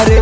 हमारे